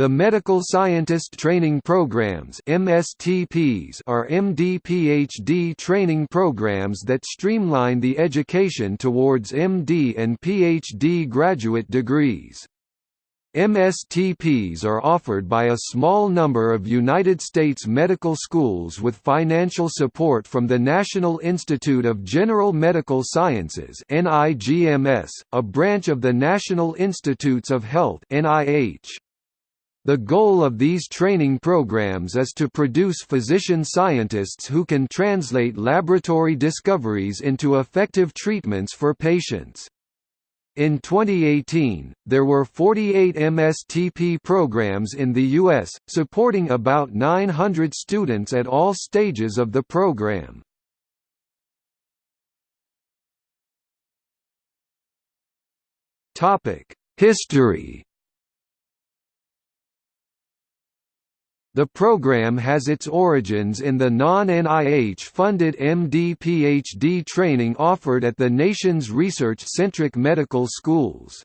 The Medical Scientist Training Programs MSTPs are MD-PhD training programs that streamline the education towards MD and PhD graduate degrees. MSTPs are offered by a small number of United States medical schools with financial support from the National Institute of General Medical Sciences a branch of the National Institutes of Health NIH. The goal of these training programs is to produce physician scientists who can translate laboratory discoveries into effective treatments for patients. In 2018, there were 48 MSTP programs in the U.S., supporting about 900 students at all stages of the program. History The program has its origins in the non-NIH-funded MD-PhD training offered at the nation's research-centric medical schools.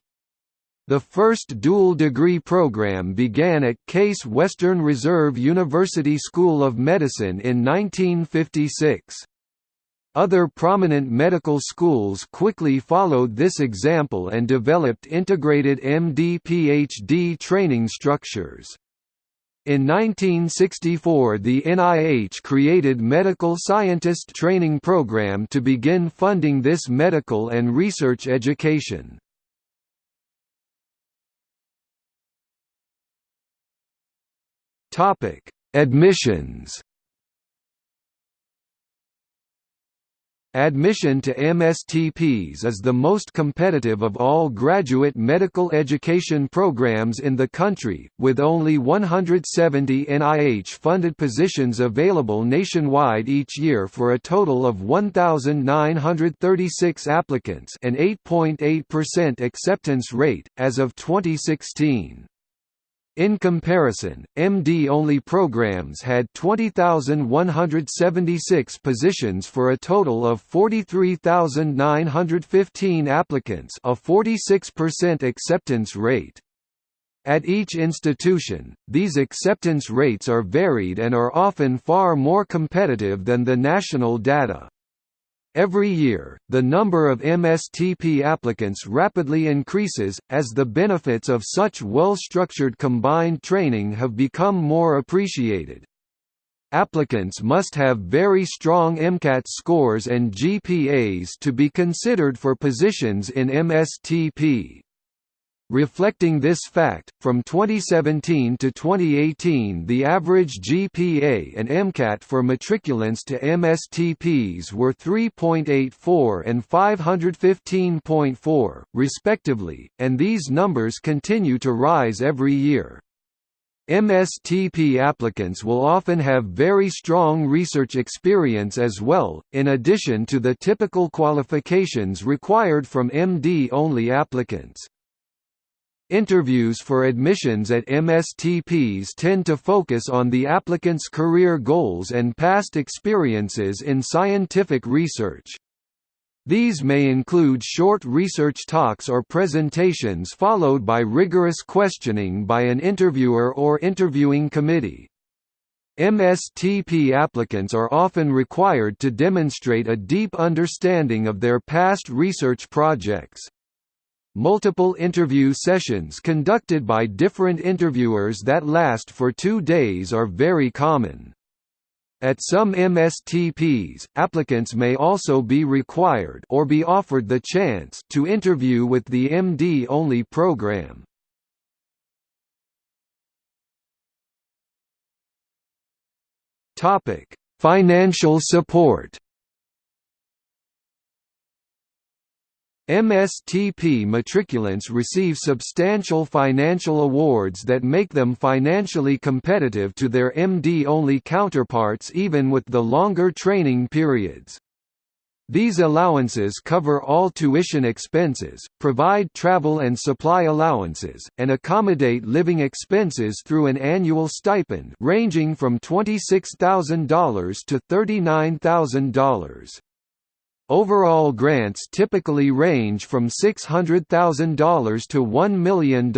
The first dual-degree program began at Case Western Reserve University School of Medicine in 1956. Other prominent medical schools quickly followed this example and developed integrated MD-PhD training structures. In 1964 the NIH created Medical Scientist Training Program to begin funding this medical and research education. Admissions Admission to MSTPs is the most competitive of all graduate medical education programs in the country, with only 170 NIH-funded positions available nationwide each year for a total of 1,936 applicants an 8.8% acceptance rate, as of 2016. In comparison, MD-only programs had 20,176 positions for a total of 43,915 applicants a 46% acceptance rate. At each institution, these acceptance rates are varied and are often far more competitive than the national data. Every year, the number of MSTP applicants rapidly increases, as the benefits of such well-structured combined training have become more appreciated. Applicants must have very strong MCAT scores and GPAs to be considered for positions in MSTP. Reflecting this fact, from 2017 to 2018 the average GPA and MCAT for matriculants to MSTPs were 3.84 and 515.4, respectively, and these numbers continue to rise every year. MSTP applicants will often have very strong research experience as well, in addition to the typical qualifications required from MD-only applicants. Interviews for admissions at MSTPs tend to focus on the applicant's career goals and past experiences in scientific research. These may include short research talks or presentations followed by rigorous questioning by an interviewer or interviewing committee. MSTP applicants are often required to demonstrate a deep understanding of their past research projects. Multiple interview sessions conducted by different interviewers that last for two days are very common. At some MSTPs, applicants may also be required or be offered the chance to interview with the MD-only program. Financial support MSTP matriculants receive substantial financial awards that make them financially competitive to their MD-only counterparts even with the longer training periods. These allowances cover all tuition expenses, provide travel and supply allowances, and accommodate living expenses through an annual stipend ranging from $26,000 to $39,000. Overall grants typically range from $600,000 to $1 million.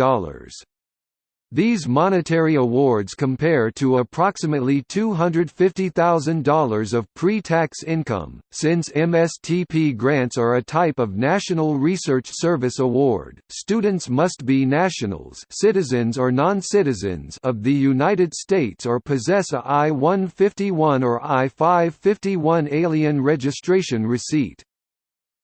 These monetary awards compare to approximately $250,000 of pre-tax income. Since MSTP grants are a type of National Research Service Award, students must be nationals, citizens or non-citizens of the United States or possess a I-151 or I-551 alien registration receipt.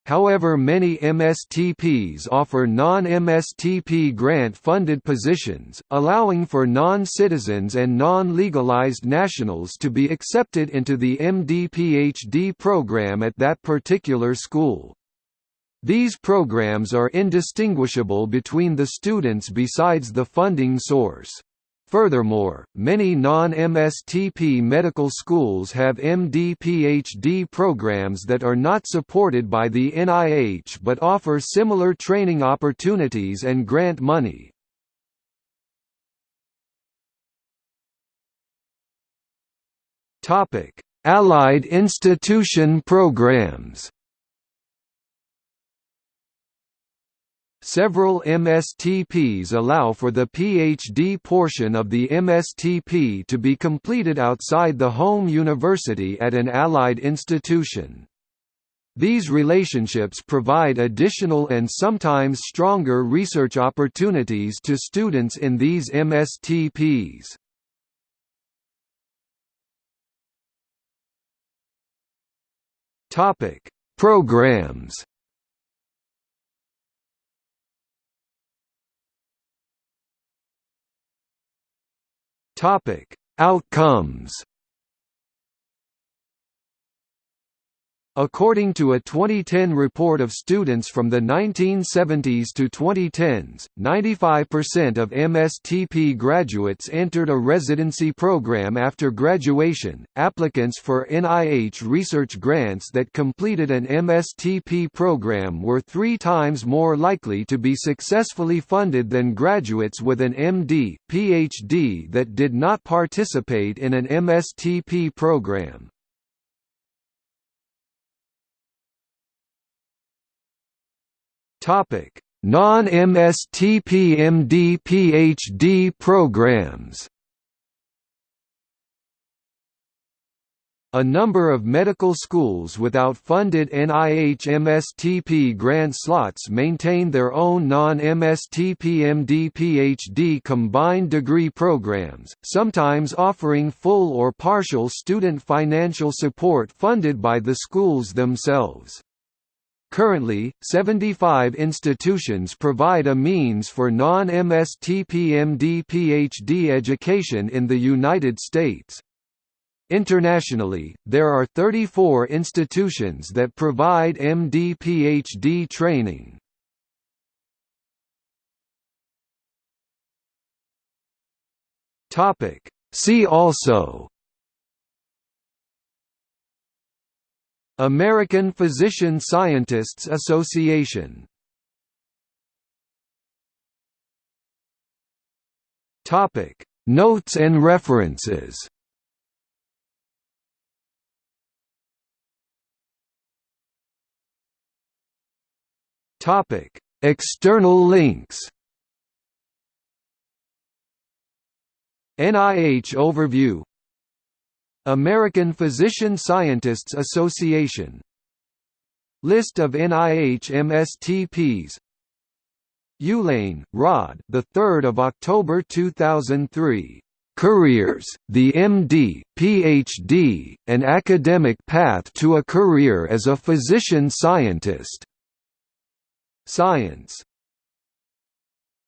However many MSTPs offer non-MSTP grant-funded positions, allowing for non-citizens and non-legalized nationals to be accepted into the MD-PhD program at that particular school. These programs are indistinguishable between the students besides the funding source. Furthermore, many non-MSTP medical schools have MD-PhD programs that are not supported by the NIH but offer similar training opportunities and grant money. Allied institution programs Several MSTPs allow for the PhD portion of the MSTP to be completed outside the home university at an allied institution. These relationships provide additional and sometimes stronger research opportunities to students in these MSTPs. Programs Topic: Outcomes According to a 2010 report of students from the 1970s to 2010s, 95% of MSTP graduates entered a residency program after graduation. Applicants for NIH research grants that completed an MSTP program were three times more likely to be successfully funded than graduates with an MD, PhD that did not participate in an MSTP program. Topic: Non-MSTP PhD programs. A number of medical schools without funded NIH MSTP grant slots maintain their own non-MSTP MD PhD combined degree programs, sometimes offering full or partial student financial support funded by the schools themselves. Currently, 75 institutions provide a means for non-MSTP-MD PhD education in the United States. Internationally, there are 34 institutions that provide MD PhD training. See also American Physician Scientists Association. Topic Notes and references. Topic External links. NIH overview American Physician Scientists Association List of NIH MSTPs Ulane, Rod. The 3rd of October 2003. Careers: The MD, PhD, and academic path to a career as a physician scientist. Science